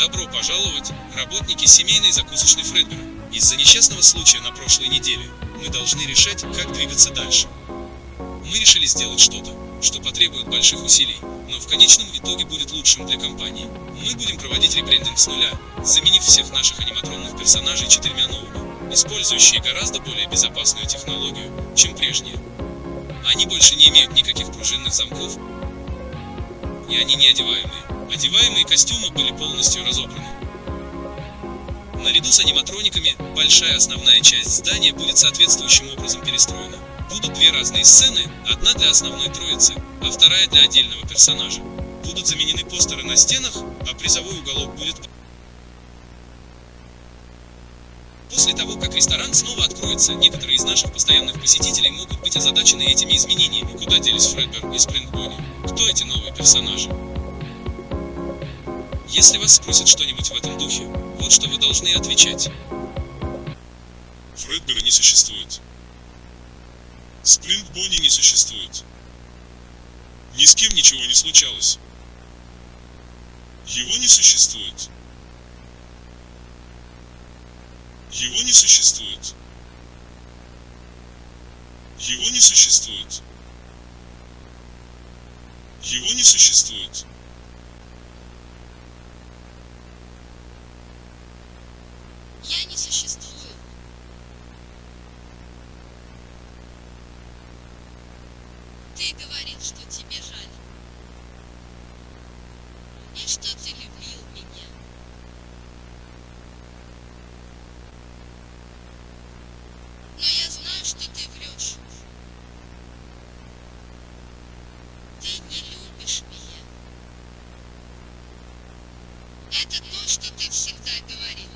Добро пожаловать, работники семейной закусочной Фредбера. Из-за несчастного случая на прошлой неделе мы должны решать, как двигаться дальше. Мы решили сделать что-то, что потребует больших усилий, но в конечном итоге будет лучшим для компании. Мы будем проводить ребрендинг с нуля, заменив всех наших аниматронных персонажей четырьмя новыми, использующие гораздо более безопасную технологию, чем прежние. Они больше не имеют никаких пружинных замков, и они не одеваемые. Одеваемые костюмы были полностью разобраны. Наряду с аниматрониками, большая основная часть здания будет соответствующим образом перестроена. Будут две разные сцены, одна для основной троицы, а вторая для отдельного персонажа. Будут заменены постеры на стенах, а призовой уголок будет... После того, как ресторан снова откроется, некоторые из наших постоянных посетителей могут быть озадачены этими изменениями. Куда делись Фредбер и Спрингбони? Кто эти новые персонажи? Если вас спросят что-нибудь в этом духе, вот что вы должны отвечать. Фредбера не существует. Сплинт Бонни не существует. Ни с кем ничего не случалось. Его не существует. Его не существует. Его не существует. Его не существует. Я не существую. Ты говорил, что тебе жаль. И что ты любил меня. Но я знаю, что ты врешь. Ты не любишь меня. Это то, что ты всегда говорил.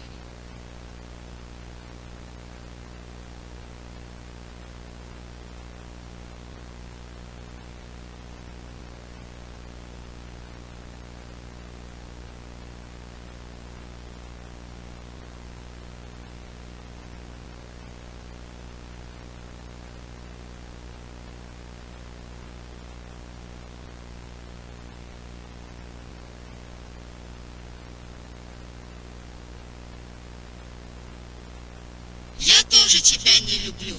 Я тоже тебя не люблю.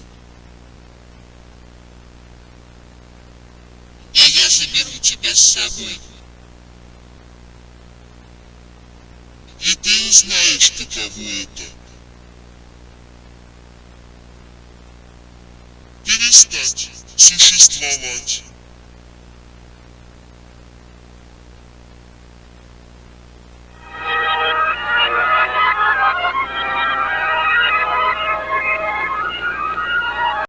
И я заберу тебя с собой. И ты узнаешь, каково это. Перестать существовать.